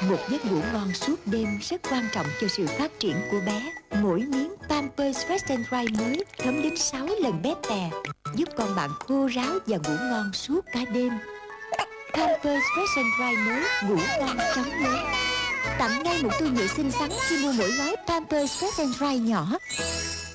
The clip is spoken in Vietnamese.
Một giấc ngủ ngon suốt đêm rất quan trọng cho sự phát triển của bé. Mỗi miếng Pampers Fresh and Dry mới thấm đến 6 lần bé tè, Giúp con bạn khô ráo và ngủ ngon suốt cả đêm. Pampers Fresh and Dry mới ngủ ngon chóng lớn Tặng ngay một tô nhựa xinh xắn khi mua mỗi gói Pampers Fresh and Dry nhỏ.